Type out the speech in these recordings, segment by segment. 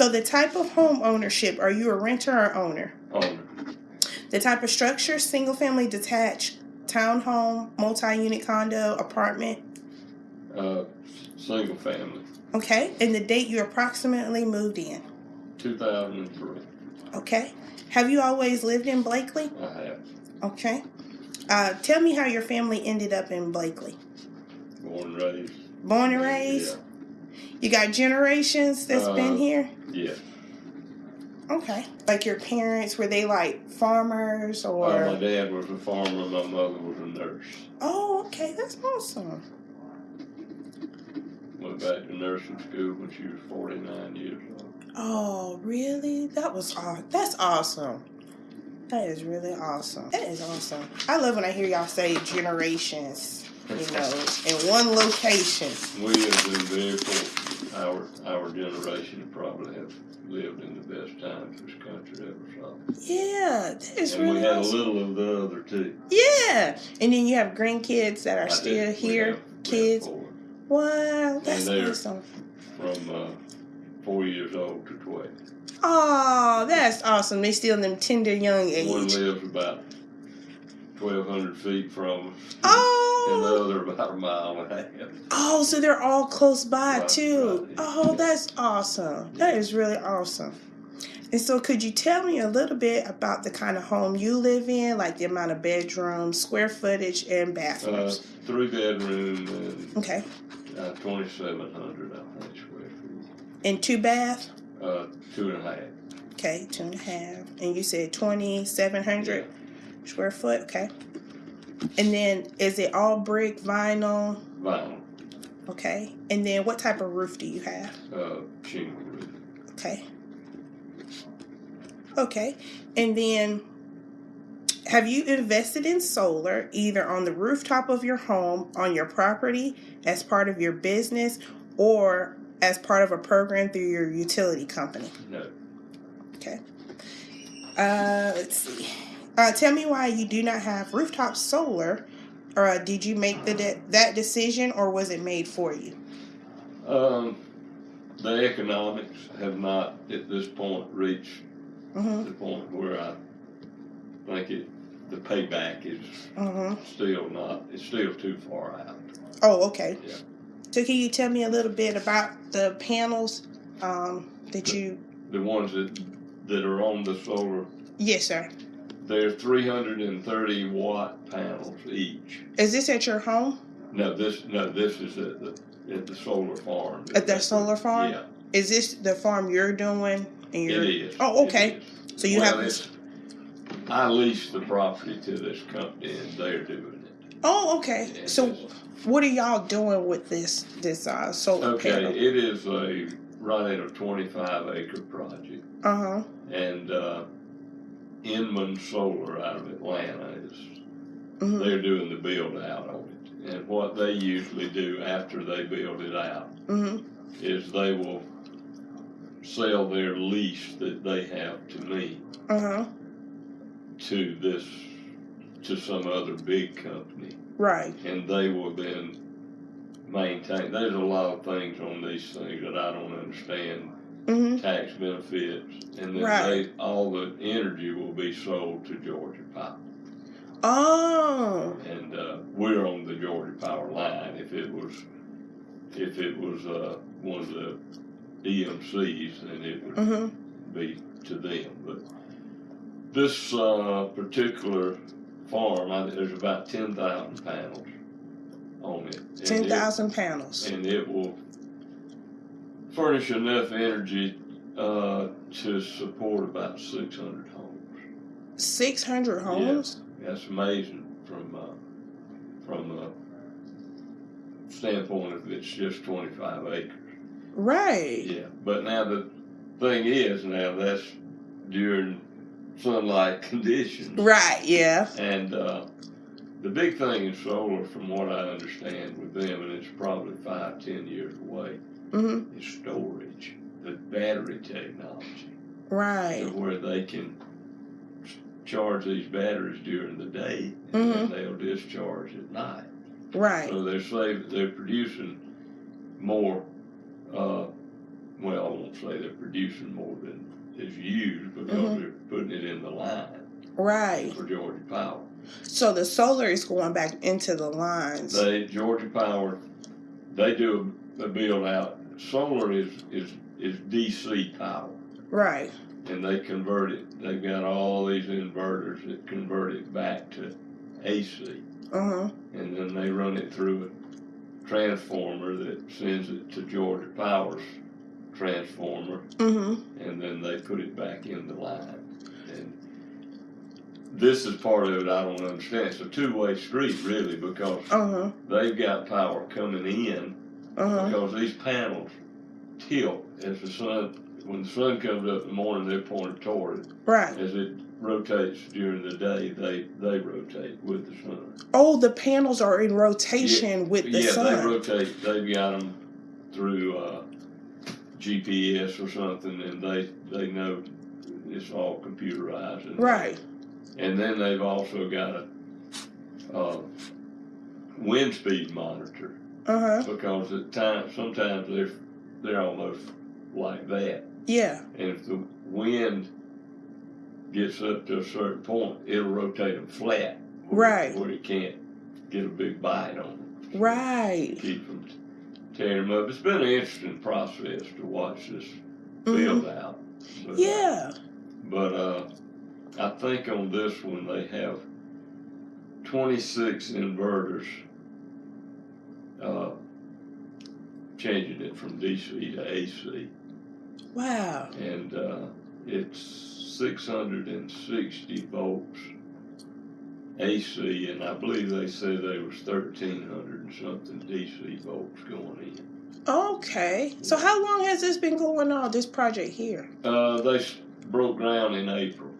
So the type of home ownership, are you a renter or owner? Owner. The type of structure, single family detached, townhome, multi-unit condo, apartment. Uh, single family. Okay. And the date you approximately moved in. 2003. Okay. Have you always lived in Blakely? I have. Okay. Uh, tell me how your family ended up in Blakely. Born and raised. Born and raised? You got generations that's been Uh, here? Yeah. Okay. Like your parents, were they like farmers Uh, or? my dad was a farmer. My mother was a nurse. oh, okay. That's awesome. Went back to nursing school when she was 49 years old. Oh, really? That was aw- that's awesome. That is really awesome. That is awesome. I love when I hear y'all say generations, you know, in one location. We have been very fortunate. Our our generation probably have lived in the best times this country ever saw. Yeah, that is and really we had a little of the other too. Yeah, and then you have grandkids that are I still did. Here. have- kids. Wow, that's awesome. from uh, four years old to 12. Oh, that's awesome. They still in them tender young age. One lives about 1,200 feet from us, and the Oh, other about a mile and a half. oh, so they're all close by Right, too. right, Oh, that's awesome. That is really awesome. And so, could you tell me a little bit about the kind of home you live in, like the amount of bedrooms, square footage, and Uh, bathrooms? three bedroom and okay, uh, 2,700, I think, square feet. and two bath. Uh, two and a half. Okay, two and a half. And you said twenty seven hundred square foot. Okay. And then is it all brick, vinyl? Vinyl, Okay. And then what type of roof do you have? uh, shingle roof. Okay. Okay. And then have you invested in solar either on the rooftop of your home, on your property, as part of your business, or as part of a program through your utility company? No. Okay. Uh, let's see. Uh, tell me why you do not have rooftop solar, or uh, did you make the de- that decision, or was it made for you? Um, the economics have not, at this point, reached Mm-hmm. the point where I think it, the payback is Mm-hmm. still not, it's still too far out. Oh, okay. Yeah. So can you tell me a little bit about the panels um, that you? The ones that, that are on the solar, Yes, sir. They're three hundred and thirty watt panels each. Is this at your home? No, this, no, this is at the, at the solar farm. At the solar farm? Yeah, Is this the farm you're doing? And it you're, is. Oh, okay. is. So you Well, have. I lease the property to this company and they're doing it. Oh, okay. Yeah, So what are y'all doing with this this uh, solar Okay, panel? it is a, at a twenty-five acre project. Uh huh. And, uh, Inman Solar out of Atlanta is, hmm they're doing the build out on it. And what they usually do after they build it out hmm is they will sell their lease that they have to me Uh huh. to this, to some other big company. Right. And they will then maintain, there's a lot of things on these things that I don't understand, hmm tax benefits. And then Right. they, all the energy will be sold to Georgia Power. Oh. And, uh, we're on the Georgia Power line. If it was, if it was, uh, one of the EMCs, then it would hmm be to them. But this uh, particular farm, I, there's about ten thousand panels on it. Ten thousand panels. And it will furnish enough energy uh, to support about six hundred homes. Six hundred homes. Yeah, That's amazing from uh, from a standpoint of it's just twenty five acres. Right. Yeah, but now the thing is, now that's during sunlight conditions. Right. Yeah. And uh, the big thing in solar, from what I understand with them, and it's probably five, ten years away, mm-hmm. is storage, the battery technology, Right. to where they can charge these batteries during the day Mhm. and they'll discharge at night. Right. So they're saving, they're producing more uh, well, I won't say they're producing more than is used because Mhm. they're putting it in the line Right. for Georgia Power. So the solar is going back into the lines. They Georgia Power, they do a, a build out. Solar is is is DC power, right. And they convert it. They've got all these inverters that convert it back to AC, Uh huh. and then they run it through a transformer that sends it to Georgia Power's transformer, Mm-hmm. and then they put it back in the line. And this is part of it I don't understand. It's a two way street really because Uh huh. they've got power coming in Uh huh. because these panels tilt as the sun when the sun comes up in the morning they're pointed toward it. Right. As it rotates during the day they they rotate with the sun. Oh, the panels are in rotation with the yeah, sun. Yeah, they rotate. They've got them through uh, GPS or something, and they they know it's all computerized. And, right. And then they've also got a uh, wind speed monitor Uh huh. because at times sometimes they're they're almost like that, Yeah. and if the wind gets up to a certain point, it'll rotate them flat, where, Right. where it can't get a big bite on them. Right. keep them tearing them up. It's been an interesting process to watch this Mhm. build out. But, uh, Yeah. but uh, I think on this one they have 26 inverters uh, changing it from DC to AC. Wow. And uh, it's 660 volts AC, and I believe they said there was 1,300 and something DC volts going in. Okay. So how long has this been going on? This project here? Uh, they broke ground in April.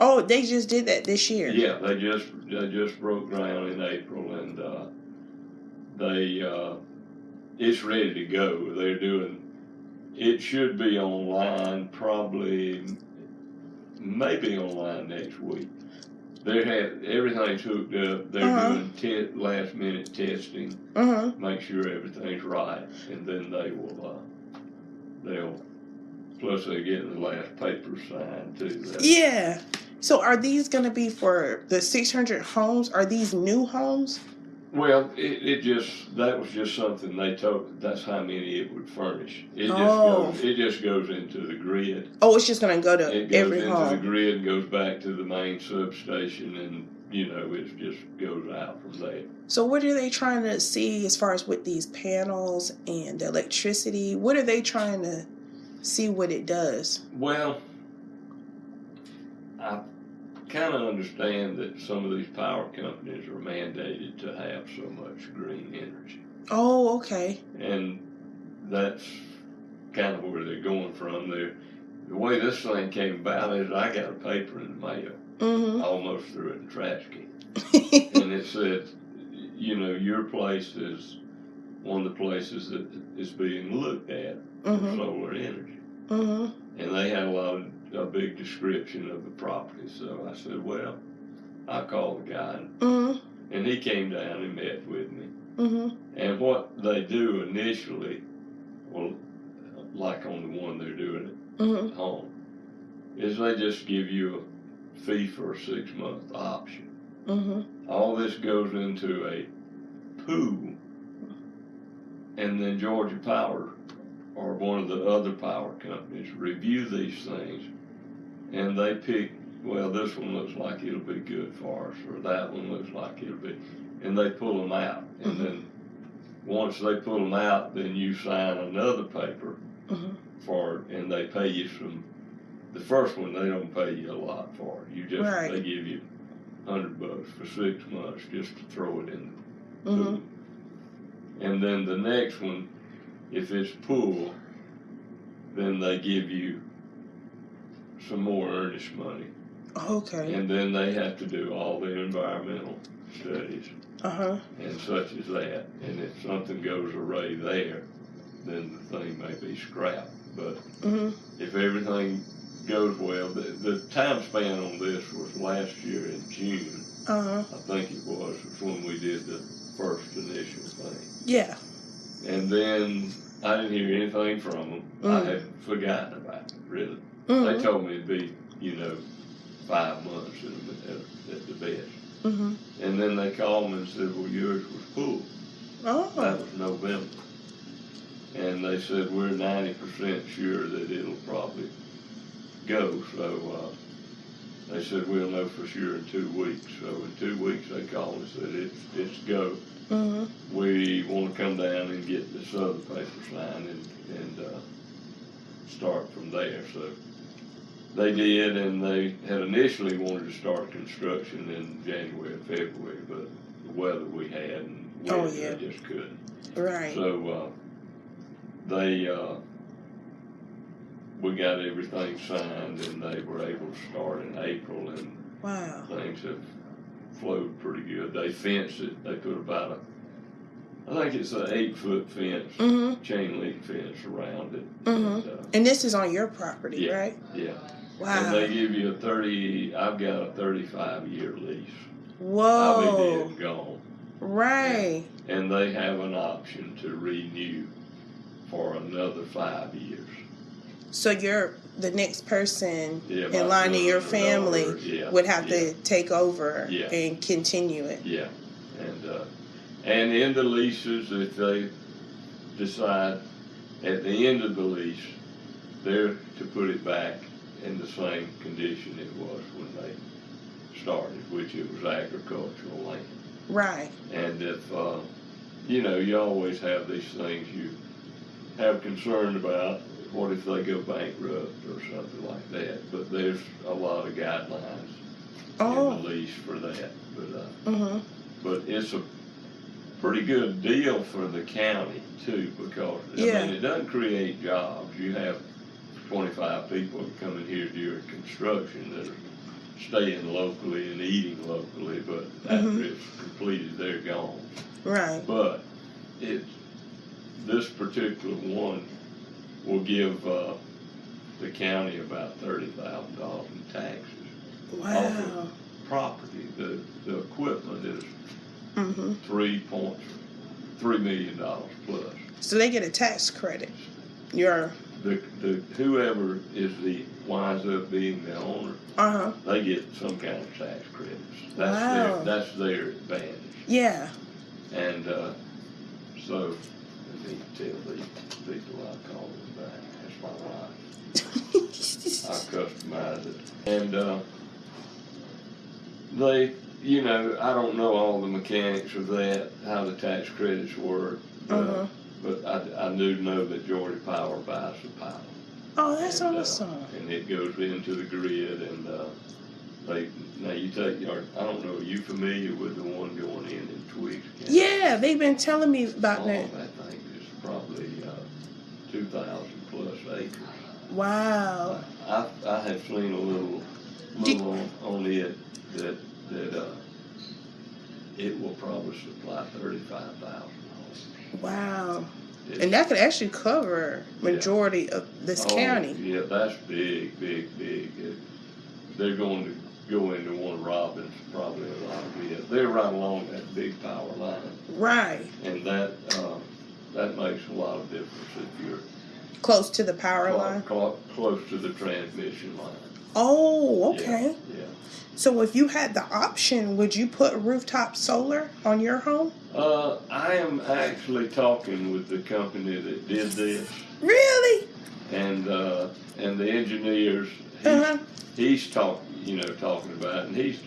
Oh, they just did that this year. Yeah, they just they just broke ground in April, and uh, they uh, it's ready to go. They're doing. It should be online probably, maybe online next week. They have everything's hooked up. They're Uh-huh. doing te- last minute testing, Uh huh. make sure everything's right, and then they will. Uh, they'll. Plus, they're getting the last paper signed too. That's- Yeah. So are these going to be for the 600 homes? Are these new homes? Well, it, it just that was just something they told. That's how many it would furnish. It just Oh. goes. It just goes into the grid. Oh, it's just going to go to It goes every into the home. grid and goes back to the main substation, and you know it just goes out from there. So what are they trying to see as far as with these panels and the electricity? What are they trying to see what it does? Well, I kind of understand that some of these power companies are mandated to have so much green energy. Oh, okay. and that's kind of where they're going from. They're, the way this thing came about is I got a paper in the mail. I Mhm. almost threw it in the trash can, and it said, you know, your place is one of the places that is being looked at for mhm. solar energy, Mhm. and they had a lot of a big description of the property. So I said, well, I called the guy, and, Mhm. and he came down and met with me. Mhm. And what they do initially, well, like on the one they're doing at home, is they just give you a fee for a six month option. Mhm. All this goes into a pool, and then Georgia Power or one of the other power companies review these things, and they pick. Well, this one looks like it'll be good for us, or that one looks like it'll be, and they pull them out, and Mhm. then once they pull them out, then you sign another paper Mhm. for, and they pay you some. The first one they don't pay you a lot for. it. You just Right. they give you hundred bucks for six months just to throw it in the Mhm. pool. And then the next one, if it's pool, then they give you some more earnest money, Okay. and then they have to do all the environmental studies Uh huh. and such as that. And if something goes awry there, then the thing may be scrapped. But Mhm. if everything goes well, the, the time span on this was last year in June. Uh huh. I think it was, was when we did the first initial thing. Yeah. And then I didn't hear anything from them. I Mm. had forgotten about it, really. Mhm. They told me it'd be, you know, five months at, at, at the best. Mhm. And then they called me and said, well, yours was full. Oh. That was November. And they said, we're ninety percent sure that it'll probably go, so, uh, they said, we'll know for sure in two weeks. So in two weeks, they called and said, it's, it's go. Mhm. We wanna come down and get this other paper signed and, and, uh, start from there, so. They did, and they had initially wanted to start construction in January and February, but the weather we had and Oh, yeah. they just couldn't. Right. So, uh, they, uh, we got everything signed and they were able to start in April and Wow. things have flowed pretty good. They fenced it, they put about a, I think it's an eight foot fence, Mhm. chain link fence around it. Mhm. And, uh, And this is on your property, Yeah. right? yeah, Wow. and they give you a thirty, I've got a thirty-five year lease. Whoa. I'll be dead and gone. Right. And they have an option to renew for another five years. So you're the next person Yeah, in line in your family daughter, yeah, would have yeah, to take over Yeah. and continue it. Yeah, and in the leases, if they decide at the end of the lease, they're to put it back in the same condition it was when they started, which it was agricultural land. Right. And if, uh, you know, you always have these things you have concern about. What if they go bankrupt or something like that? But there's a lot of guidelines in Oh. the lease for that. But, uh, Mhm. but it's a pretty good deal for the county too, because, I Yeah. mean, it doesn't create jobs. You have twenty-five people coming here during construction that are staying locally and eating locally, but after Mhm. it's completed, they're gone. Right. But it, this particular one will give, uh, the county about thirty thousand dollars in taxes. Wow. Property, the, the equipment is Mhm. three point, three million dollars plus. So they get a tax credit. Your The, the, whoever is the, winds up being the owner, uh huh. they get some kind of tax credits. That's Wow. their, that's their advantage. Yeah. And, uh, so, let me tell these people I call them back, that's my wife. I customize it. And, uh, they, you know, I don't know all the mechanics of that, how the tax credits work. But, Uh-huh. but I, I do know that Georgia Power buys the power. oh, that's And, uh, awesome. And it goes into the grid and, uh, they, now you take your, I don't know, are you familiar with the one going in in Twiggs County? Yeah, they've been telling me about Oh, that. that thing is probably, uh, two thousand plus acres. Wow. I, I have seen a little, Did- little on, on it that, that, uh, it will probably supply thirty-five thousand dollars. Wow. And that could actually cover majority of this county. Oh, Yeah, that's big, big, big. It- They're going to go into one of Robins probably a lot of it. They're right along that big power line. Right. And that, uh, that makes a lot of difference if you're Close to the power line. clo- close to the transmission line. Oh, okay. Yeah. So if you had the option, would you put rooftop solar on your home? Uh, I am actually talking with the company that did this Really? and, uh, and the engineers. He's, Uh-huh. he's talking, you know, talking about, it, and he's,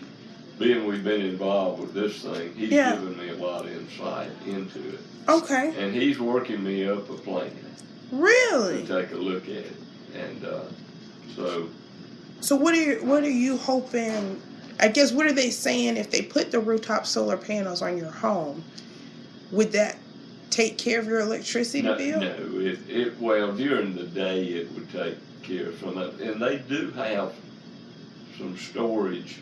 being we've been involved with this thing, he's Yeah. given me a lot of insight into it. Okay. And he's working me up a plan Really? to take a look at it. And, uh, so, So what are you, what are you hoping? I guess what are they saying if they put the rooftop solar panels on your home? Would that take care of your electricity no, bill? no, it, it, well, during the day it would take care of some of it. And they do have some storage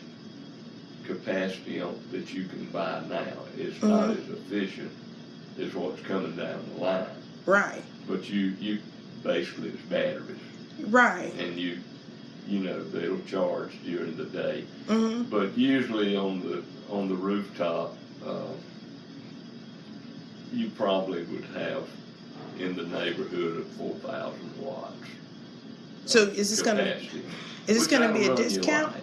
capacity on, that you can buy now. It's not Mhm. as efficient as what's coming down the line. Right. But you, you, basically it's batteries Right. and you, you know, they'll charge during the day. hmm But usually on the, on the rooftop, uh, you probably would have in the neighborhood of four thousand watts. So is this gonna is this gonna be a that'll run your discount?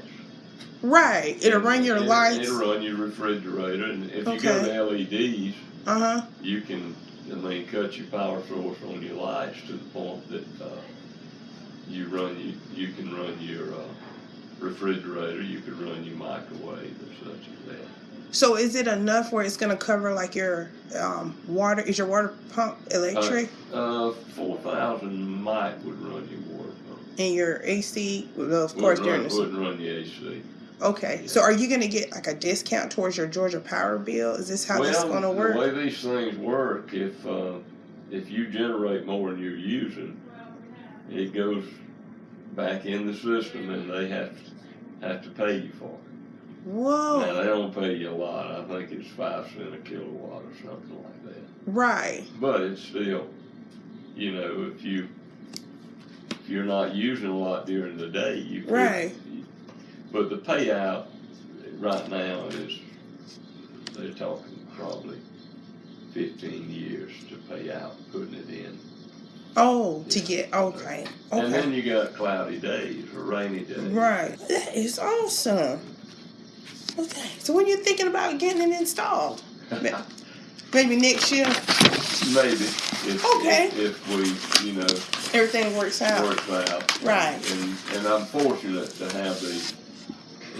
Right. It'll run your It'll- lights. It'll run your refrigerator, and if you go to LEDs, Uh huh. you can, I mean, cut your power source on your lights to the point that, you run, you, you can run your, uh, refrigerator, you can run your microwave and such as that. So is it enough where it's gonna cover like your um, water? Is your water pump electric Uh, four thousand might would run your water pump. and your AC? Well, of course Wouldn't during run, the Wouldn't run the AC. okay. So are you gonna get like a discount towards your Georgia Power bill? Is this how this is gonna The work? way these things work, if, uh, if you generate more than you're using, it goes back in the system and they have, have to pay you for it. Whoa! Now, they don't pay you a lot, I think it's five cent a kilowatt or something like that. Right. But it's still, you know, if you, if you're not using a lot during the day, you could. Right. But the payout right now is, they're talking probably fifteen years to pay out putting it in. Oh, to get okay. okay. And then you got cloudy days or rainy days. Right. That is awesome. Okay. So when you're thinking about getting it installed, maybe next year, Maybe, if, Okay. if, if we, you know, everything works out. works out. Right. And, and I'm fortunate to have the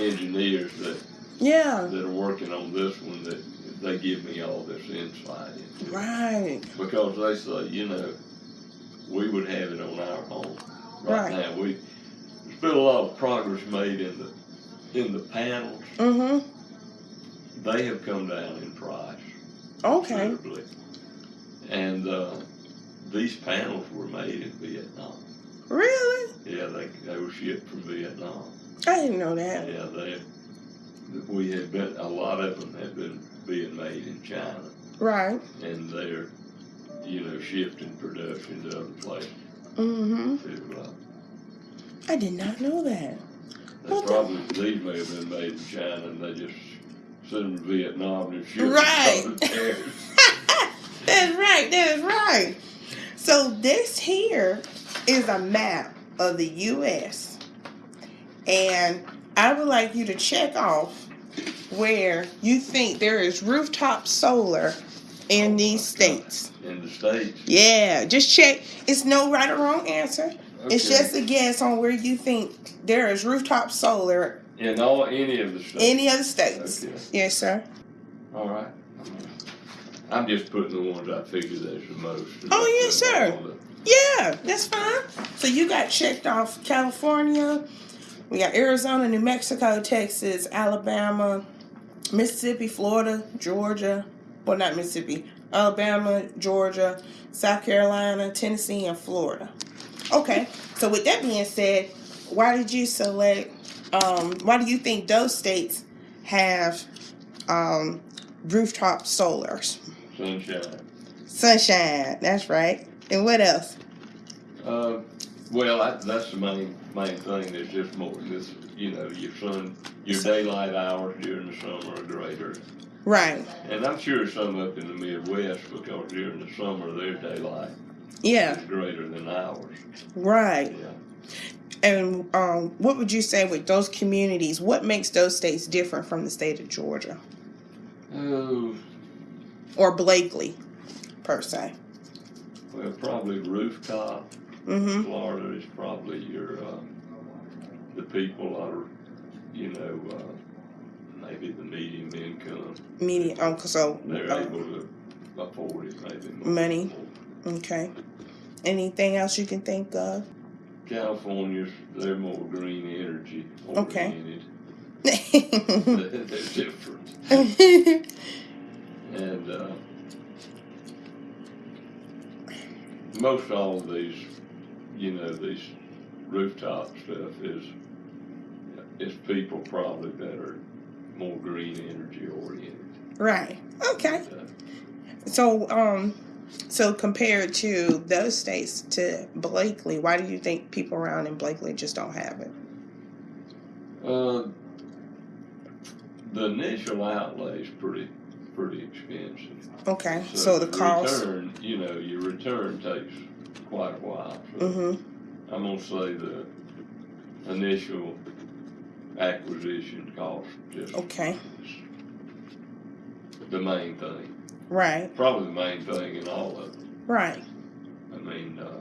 engineers that, Yeah. that are working on this one, that they give me all this insight into. Right. Because they say, you know, we would have it on our home. Right Right. now, we, there's been a lot of progress made in the, in the panels. Mm-hmm. They have come down in price. Okay. considerably. And, uh, these panels were made in Vietnam. Really? Yeah, they, they were shipped from Vietnam. I didn't know that. Yeah, they, we had been, a lot of them had been being made in China. Right. And they're, you know, shifting production to other places Mm-hmm. to, uh, I did not know that. they Okay. probably, these may have been made in China and they just sent them to Vietnam and them. Right. That's right. That's right. So this here is a map of the U.S. And I would like you to check off where you think there is rooftop solar in oh, these states. In the States. Yeah, just check. It's no right or wrong answer. It's just a guess on where you think there is rooftop solar In all, any of the states. any of the states. Okay. Yes, sir. All right. I'm just putting oh, the ones I figure there's the most. Oh, yes, sir. Yeah, that's fine. So you got checked off California. We got Arizona, New Mexico, Texas, Alabama, Mississippi, Florida, Georgia. Well, not Mississippi. Alabama, Georgia, South Carolina, Tennessee, and Florida. Okay. So with that being said, why did you select? Um, why do you think those states have um, rooftop solars? Sunshine. Sunshine. That's right. And what else? Uh, well, I, that's the main main thing. There's just more. just, you know, your sun, your daylight hours during the summer are greater, Right. and I'm sure some up in the Midwest because during the summer their daylight Yeah. is greater than ours. Right. Yeah. And um, what would you say with those communities? What makes those states different from the state of Georgia Oh, or Blakely, per se? well, probably rooftop. Mm-hmm. Florida is probably your uh, the people are, you know, uh, maybe the medium income. Median. Oh, so They're uh, able to afford it, maybe. Money. okay. Anything else you can think of? California's they're more green energy Okay. oriented. they're different, and uh, most all of these, you know, these rooftop stuff is is people probably that are more green energy oriented. right. Okay. So um, so compared to those states to Blakely, why do you think people around in Blakely just don't have it? Uh, the initial outlay is pretty pretty expensive. Okay. So, the cost. return, you know, your return takes quite a while. So Mm-hmm. I'm gonna say the initial acquisition cost just Okay. the main thing. Right. Probably the main thing in all of it. Right. I mean, uh,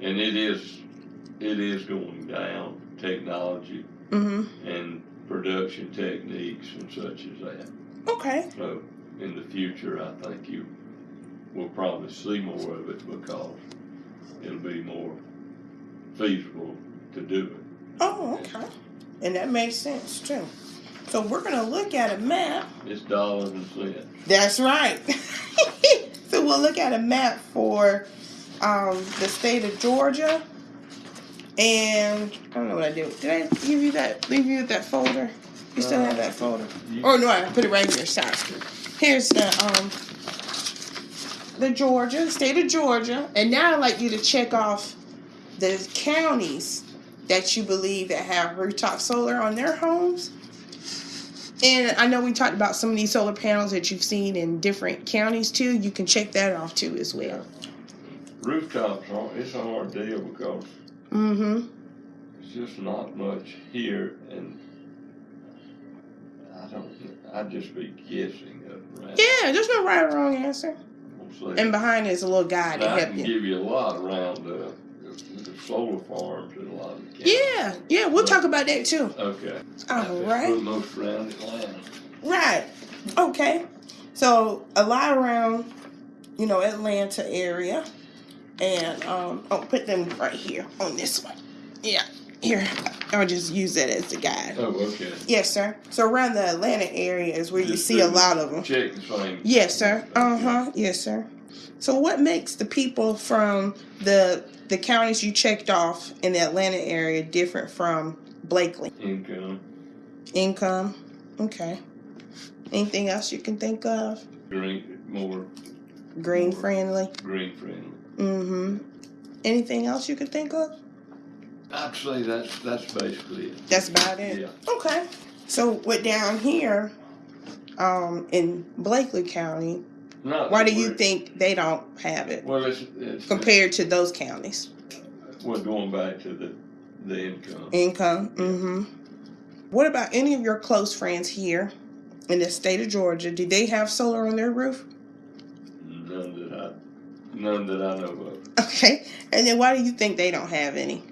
and it is it is going down technology Mm-hmm. and production techniques and such as that. Okay. So in the future, I think you will probably see more of it because it'll be more feasible to do it. Oh, okay. And that makes sense too. So we're gonna look at a map. It's dollars and cents. That's right. so we'll look at a map for um, the state of Georgia. And I don't know what I did. Did I give you that? Leave you that folder? You still have that folder? You- Oh no, I put it right here. Sorry. Here's the um the Georgia, state of Georgia, and now I'd like you to check off the counties that you believe that have rooftop solar on their homes. And I know we talked about some of these solar panels that you've seen in different counties too. You can check that off too as well. Rooftops it's a hard deal because Mm-hmm. it's just not much here, and I don't. I'd just be guessing at around. Yeah, there's no right or wrong answer. And behind is a little guy to I help can you. give you a lot around uh, the solar farms and a lot of the counties. Yeah, yeah, we'll talk about that too. Okay. All right. Most around Atlanta. Right. Okay. So a lot around, you know, Atlanta area, and um, I'll put them right here on this one. Yeah. Here, I'll just use that as a guide. Oh, okay. Yes, sir. So around the Atlanta area is where you see a lot of them. Check the same. Yes, sir. Uh huh. Yes, sir. So what makes the people from the the counties you checked off in the Atlanta area different from Blakely? Income, Income. Okay. Anything else you can think of? green, more Green More. friendly. green friendly. Mm-hmm. Anything else you can think of? I'd that's that's basically it. That's about it. Yeah. Okay. So what down here, um, in Blakely County, Why do you think they don't have it Well, it's, it's compared to those counties? We're going back to the the income. Income. Mm-hmm. What about any of your close friends here in the state of Georgia? Do they have solar on their roof? None that I none that I know of. Okay. And then why do you think they don't have any?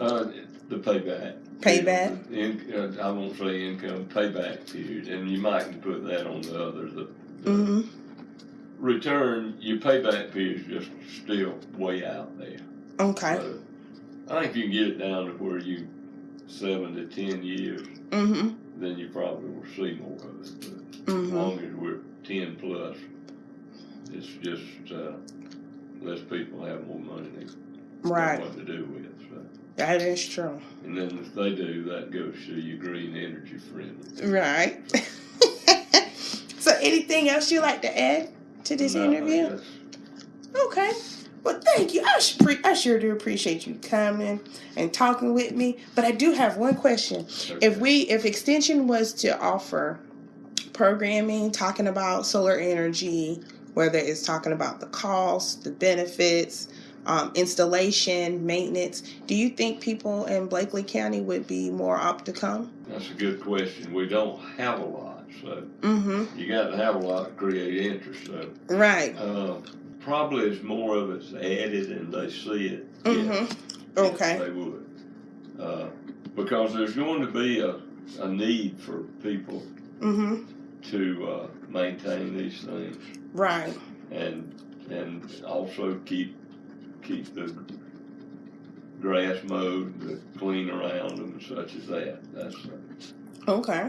Uh, the payback. Payback? In, uh, I won't say income, payback period, and you might put that on the other. The, the Mm-hmm. Return, your payback period is just still way out there. Okay. So, I think if you can get it down to where you seven to ten years, Mm-hmm. then you probably will see more of it. But as Mm-hmm. as long as we're ten plus, it's just uh, less people have more money they Right. what to do with. So. That is true. And then if they do, that goes to your green energy friendly. Right. so, anything else you like to add to this No, interview? Okay. Well, thank you. I, pre- I sure do appreciate you coming and talking with me. But I do have one question. If we, if Extension was to offer programming talking about solar energy, whether it's talking about the cost, the benefits, um, installation, maintenance, do you think people in Blakely County would be more apt to come? That's a good question. We don't have a lot, so Mm-hmm. you got to have a lot to create interest. So Right. uh, probably as more of it's added and they see it, Mm-hmm. yes, Okay. they would. Uh, because there's going to be a, a need for people Mm-hmm. to uh, maintain these things Right. and and also keep keep the grass mowed, the clean around them, and such as that. That's uh, Okay.